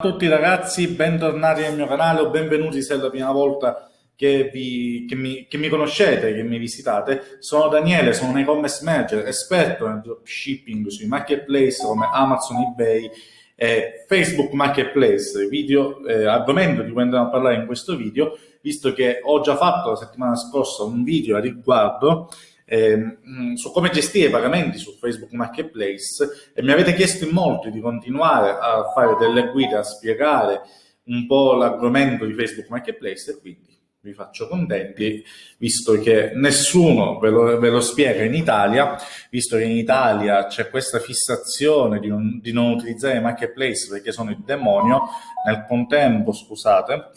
Ciao a tutti ragazzi, bentornati nel mio canale o benvenuti se è la prima volta che, vi, che, mi, che mi, conoscete, che mi visitate. Sono Daniele, sono un e-commerce manager, esperto nel dropshipping sui marketplace come Amazon, eBay e Facebook Marketplace, video, eh, argomento di cui andremo a parlare in questo video, visto che ho già fatto la settimana scorsa un video a riguardo eh, su come gestire i pagamenti su Facebook Marketplace e mi avete chiesto in molti di continuare a fare delle guide, a spiegare un po' l'argomento di Facebook Marketplace e quindi vi faccio contenti, visto che nessuno ve lo, ve lo, spiega in Italia, visto che in Italia c'è questa fissazione di non, di non utilizzare i marketplace perché sono il demonio, nel contempo, scusate,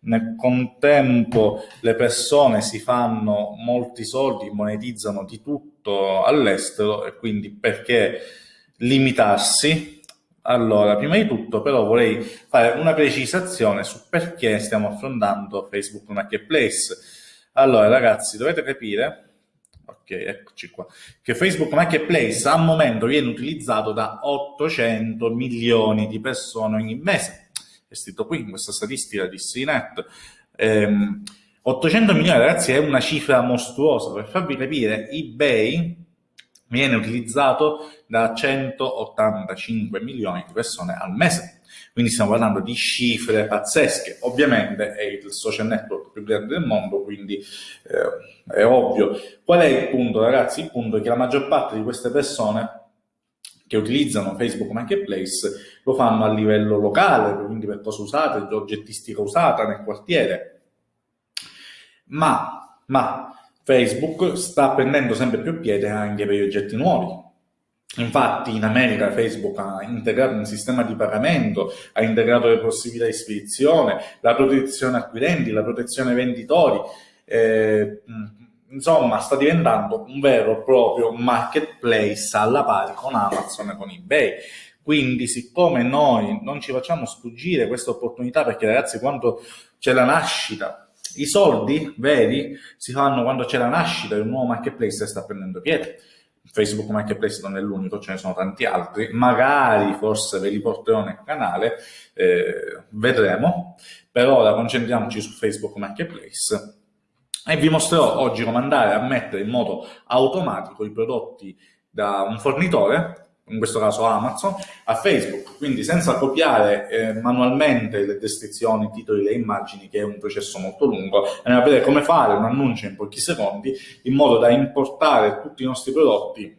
nel contempo le persone si fanno molti soldi, monetizzano di tutto all'estero e quindi perché limitarsi? Allora, prima di tutto però vorrei fare una precisazione su perché stiamo affrontando Facebook Marketplace. Allora ragazzi, dovete capire ok, eccoci qua, che Facebook Marketplace al momento viene utilizzato da 800 milioni di persone ogni mese è scritto qui in questa statistica di CNET. Ehm, 800 milioni ragazzi è una cifra mostruosa, per farvi capire eBay viene utilizzato da 185 milioni di persone al mese. Quindi stiamo parlando di cifre pazzesche. Ovviamente è il social network più grande del mondo, quindi eh, è ovvio. Qual è il punto, ragazzi? Il punto è che la maggior parte di queste persone che utilizzano Facebook Marketplace lo fanno a livello locale, quindi per cosa usate, oggettistica usata nel quartiere. Ma, ma Facebook sta prendendo sempre più piede anche per gli oggetti nuovi. Infatti in America Facebook ha integrato un sistema di pagamento, ha integrato le possibilità di spedizione, la protezione acquirenti, la protezione venditori, eh, insomma sta diventando un vero e proprio marketplace alla pari con Amazon e con eBay. Quindi siccome noi non ci facciamo sfuggire questa opportunità, perché ragazzi quando c'è la nascita, i soldi veri si fanno quando c'è la nascita di un nuovo marketplace sta prendendo piede. Facebook Marketplace non è l'unico, ce ne sono tanti altri, magari forse ve li porterò nel canale, eh, vedremo, per ora concentriamoci su Facebook Marketplace e vi mostrerò oggi come andare a mettere in modo automatico i prodotti da un fornitore, in questo caso Amazon, a Facebook, quindi senza copiare eh, manualmente le descrizioni, i titoli, le immagini, che è un processo molto lungo, andiamo a vedere come fare un annuncio in pochi secondi in modo da importare tutti i nostri prodotti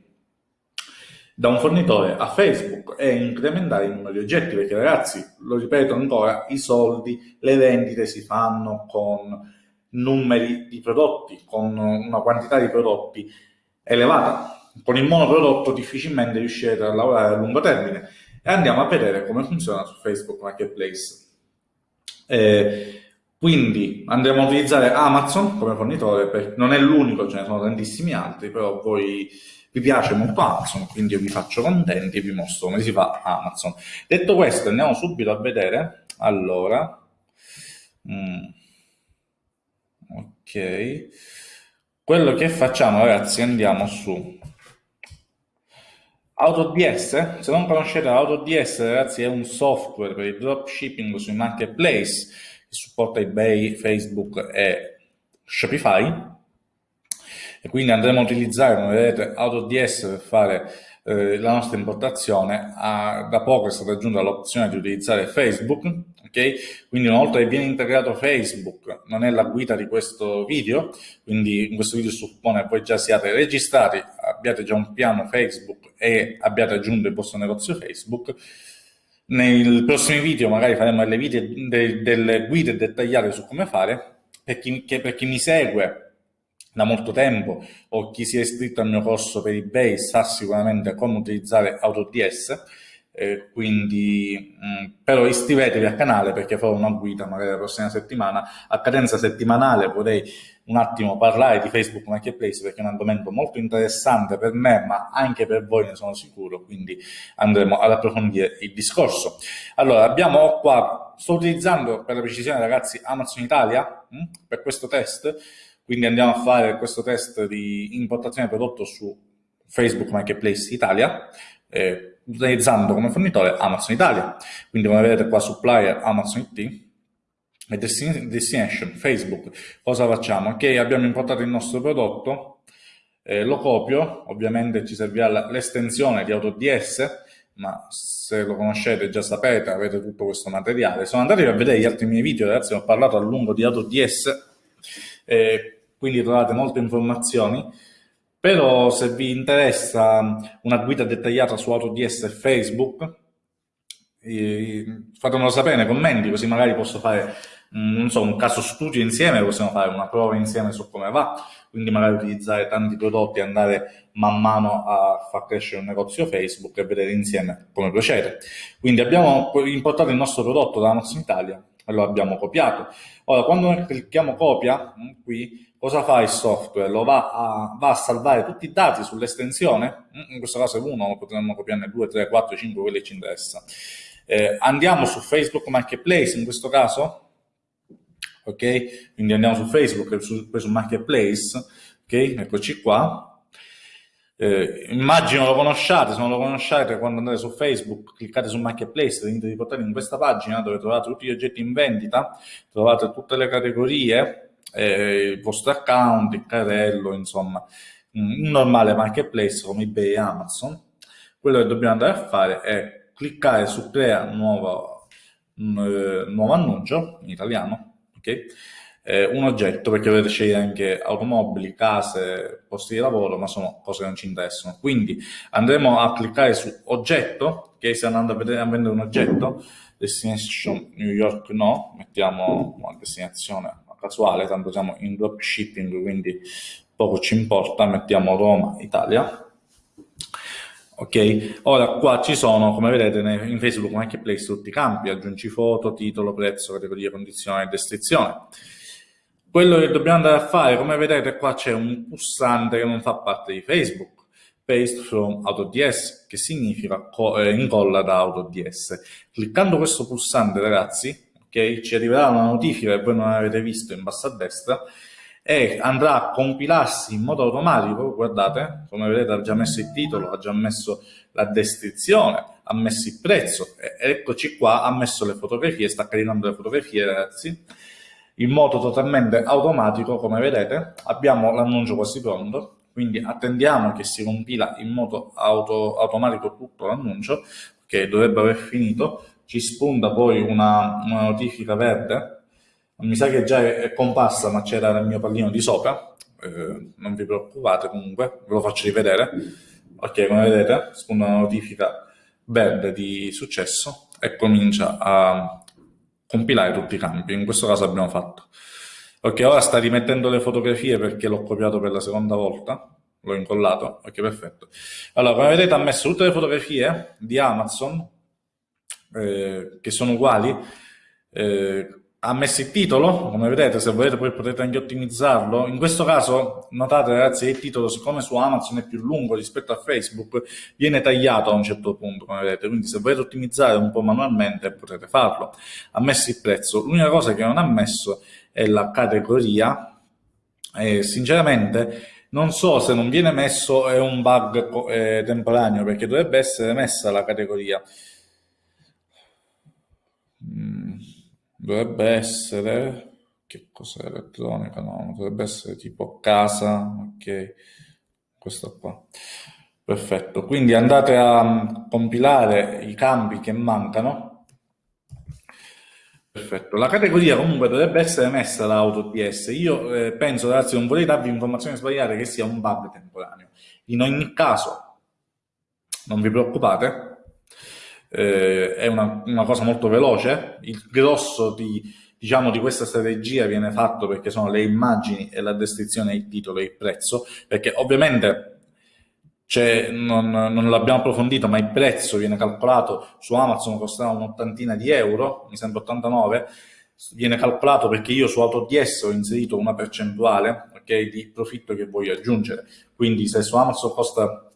da un fornitore a Facebook e incrementare il numero di oggetti, perché ragazzi, lo ripeto ancora, i soldi, le vendite si fanno con numeri di prodotti, con una quantità di prodotti elevata. Con il monoprodotto difficilmente riuscirete a lavorare a lungo termine e andiamo a vedere come funziona su Facebook Marketplace. Eh, quindi andremo a utilizzare Amazon come fornitore, per, non è l'unico, ce ne sono tantissimi altri, però voi vi piace molto Amazon, quindi io vi faccio contenti e vi mostro come si fa Amazon. Detto questo, andiamo subito a vedere, allora, mm, ok. Quello che facciamo ragazzi andiamo su. AutoDS, se non conoscete AutoDS ragazzi è un software per il dropshipping sui marketplace che supporta eBay, Facebook e Shopify. E quindi andremo a utilizzare come vedete AutoDS per fare eh, la nostra importazione. Ah, da poco è stata aggiunta l'opzione di utilizzare Facebook ok? Quindi una volta che viene integrato Facebook, non è la guida di questo video, quindi in questo video suppone che voi già siate registrati, abbiate già un piano Facebook e abbiate aggiunto il vostro negozio Facebook, nei prossimi video magari faremo delle, video, de, delle guide dettagliate su come fare, per chi, per chi mi segue da molto tempo o chi si è iscritto al mio corso per eBay sa sicuramente come utilizzare AutoDS, eh, quindi mm, però iscrivetevi al canale perché farò una guida magari la prossima settimana. A cadenza settimanale vorrei un attimo parlare di Facebook Marketplace perché è un argomento molto interessante per me ma anche per voi ne sono sicuro quindi andremo ad approfondire il discorso. Allora abbiamo qua sto utilizzando per la precisione ragazzi Amazon Italia mh, per questo test. Quindi andiamo a fare questo test di importazione prodotto su Facebook Marketplace Italia eh, utilizzando come fornitore Amazon Italia. Quindi come vedete qua supplier Amazon IT e destination Facebook. Cosa facciamo? Ok, abbiamo importato il nostro prodotto, eh, lo copio, ovviamente ci servirà l'estensione di AutoDS, ma se lo conoscete già sapete, avete tutto questo materiale. Sono andati a vedere gli altri miei video, ragazzi, ho parlato a lungo di AutoDS, eh, quindi trovate molte informazioni però se vi interessa una guida dettagliata su AutoDS e Facebook, fatemelo sapere nei commenti, così magari posso fare non so, un caso studio insieme, possiamo fare una prova insieme su come va, quindi magari utilizzare tanti prodotti e andare man mano a far crescere un negozio Facebook e vedere insieme come procede. Quindi abbiamo importato il nostro prodotto da Amazon Italia e lo abbiamo copiato. Ora, quando noi clicchiamo copia, qui cosa fa il software? Lo va a, va a salvare tutti i dati sull'estensione, in questo caso è uno, potremmo copiarne due, tre, quattro, cinque, quelli ci interessa. Eh, andiamo su Facebook Marketplace in questo caso, ok? Quindi andiamo su Facebook su, su Marketplace, ok? Eccoci qua. Eh, immagino lo conosciate, se non lo conoscete quando andate su Facebook cliccate su Marketplace, venite riportati in questa pagina dove trovate tutti gli oggetti in vendita, trovate tutte le categorie, eh, il vostro account, il carrello, insomma, un normale marketplace come eBay e Amazon. Quello che dobbiamo andare a fare è cliccare su crea nuovo, eh, nuovo annuncio, in italiano, ok? Eh, un oggetto, perché potete scegliere anche automobili, case, posti di lavoro, ma sono cose che non ci interessano. Quindi andremo a cliccare su oggetto, che stiamo andando a, vedere, a vendere un oggetto, destination New York no, mettiamo una destinazione casuale, tanto siamo in dropshipping, quindi poco ci importa, mettiamo Roma, Italia. Ok, ora qua ci sono, come vedete, in Facebook Marketplace tutti i campi, aggiungi foto, titolo, prezzo, categoria, condizione e descrizione. Quello che dobbiamo andare a fare, come vedete qua c'è un pulsante che non fa parte di Facebook, Paste from AutoDS, che significa eh, incolla da AutoDS. Cliccando questo pulsante, ragazzi, ok? Ci arriverà una notifica che voi non avete visto in basso a destra e andrà a compilarsi in modo automatico, guardate, come vedete ha già messo il titolo, ha già messo la descrizione, ha messo il prezzo, eccoci qua, ha messo le fotografie, sta caricando le fotografie ragazzi, in modo totalmente automatico, come vedete, abbiamo l'annuncio quasi pronto, quindi attendiamo che si compila in modo auto, automatico tutto l'annuncio, che dovrebbe aver finito, ci spunta poi una, una notifica verde, mi sa che già è, comparsa ma c'era nel mio pallino di sopra, eh, non vi preoccupate comunque, ve lo faccio rivedere, ok come vedete spunta una notifica verde di successo e comincia a compilare tutti i campi, in questo caso abbiamo fatto. Ok, ora sta rimettendo le fotografie perché l'ho copiato per la seconda volta, l'ho incollato, ok perfetto. Allora, come vedete ha messo tutte le fotografie di Amazon eh, che sono uguali, eh, ha messo il titolo, come vedete, se volete poi potete anche ottimizzarlo. In questo caso, notate ragazzi, il titolo, siccome su Amazon è più lungo rispetto a Facebook, viene tagliato a un certo punto, come vedete. Quindi se volete ottimizzare un po' manualmente, potete farlo. Ha messo il prezzo. L'unica cosa che non ha messo è la categoria. E sinceramente, non so se non viene messo è un bug eh, temporaneo, perché dovrebbe essere messa la categoria. Mm, dovrebbe essere che cos'è elettronica? No, dovrebbe essere tipo casa, ok, questo qua. Perfetto, quindi andate a mm, compilare i campi che mancano. Perfetto, la categoria comunque dovrebbe essere messa da AutoDS. Io eh, penso, ragazzi, non vorrei darvi informazioni sbagliate che sia un bug temporaneo. In ogni caso, non vi preoccupate, eh, è una, una, cosa molto veloce, il grosso di, diciamo, di questa strategia viene fatto perché sono le immagini e la descrizione, il titolo e il prezzo, perché ovviamente non, non l'abbiamo approfondito, ma il prezzo viene calcolato su Amazon, costerà un'ottantina di euro, mi sembra 89, viene calcolato perché io su AutoDS ho inserito una percentuale okay, di profitto che voglio aggiungere, quindi se su Amazon costa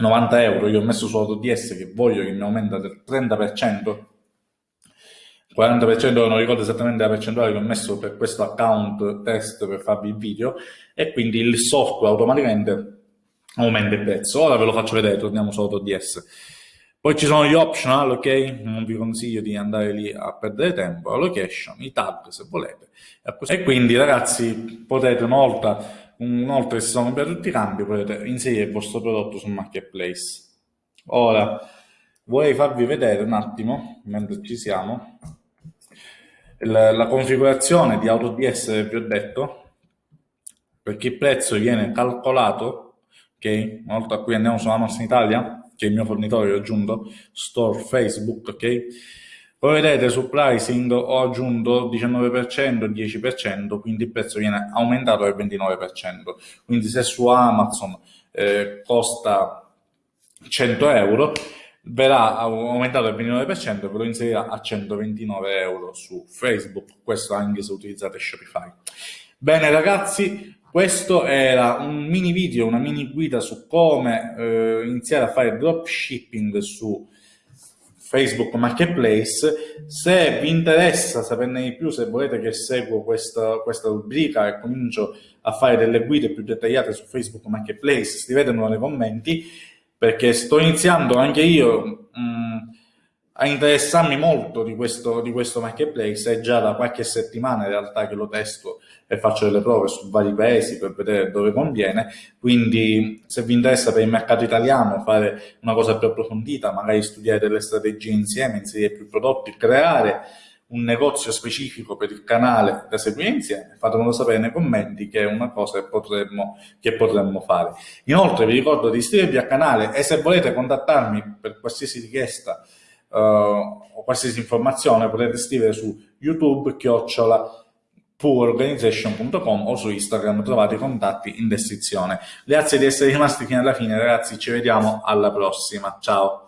90 euro, io ho messo su AutoDS che voglio che mi aumenta del 30%, 40% non ricordo esattamente la percentuale che ho messo per questo account test per farvi il video e quindi il software automaticamente aumenta il prezzo. Ora ve lo faccio vedere, torniamo su AutoDS. Poi ci sono gli optional, ok? Non vi consiglio di andare lì a perdere tempo, la location, i tag se volete. E quindi ragazzi potete una volta, che si sono per tutti i cambi, potete inserire il vostro prodotto sul marketplace. Ora, vorrei farvi vedere un attimo, mentre ci siamo, la, la configurazione di AutoDS che vi ho detto, perché il prezzo viene calcolato, ok? Una volta qui andiamo sulla nostra Italia, che è il mio fornitore, ho aggiunto store Facebook, ok? Come vedete sul pricing ho aggiunto 19%, 10%, quindi il prezzo viene aumentato del 29%. Quindi se su Amazon eh, costa 100 euro, verrà aumentato del 29% ve lo inserirà a 129 euro su Facebook, questo anche se utilizzate Shopify. Bene ragazzi, questo era un mini video, una mini guida su come eh, iniziare a fare dropshipping su Facebook Marketplace. Se vi interessa saperne di più, se volete che seguo questa, questa rubrica e comincio a fare delle guide più dettagliate su Facebook Marketplace, scrivetemelo nei commenti perché sto iniziando anche io mh, mm, a interessarmi molto di questo, di questo marketplace, è già da qualche settimana in realtà che lo testo e faccio delle prove su vari paesi per vedere dove conviene, quindi se vi interessa per il mercato italiano fare una cosa più approfondita, magari studiare delle strategie insieme, inserire più prodotti, creare un negozio specifico per il canale da seguire insieme, fatemelo sapere nei commenti che è una cosa che potremmo, che potremmo fare. Inoltre vi ricordo di iscrivervi al canale e se volete contattarmi per qualsiasi richiesta o qualsiasi informazione potete scrivere su YouTube, chiocciola, poororganization.com o su Instagram trovate i contatti in descrizione. Grazie di essere rimasti fino alla fine ragazzi, ci vediamo alla prossima, ciao!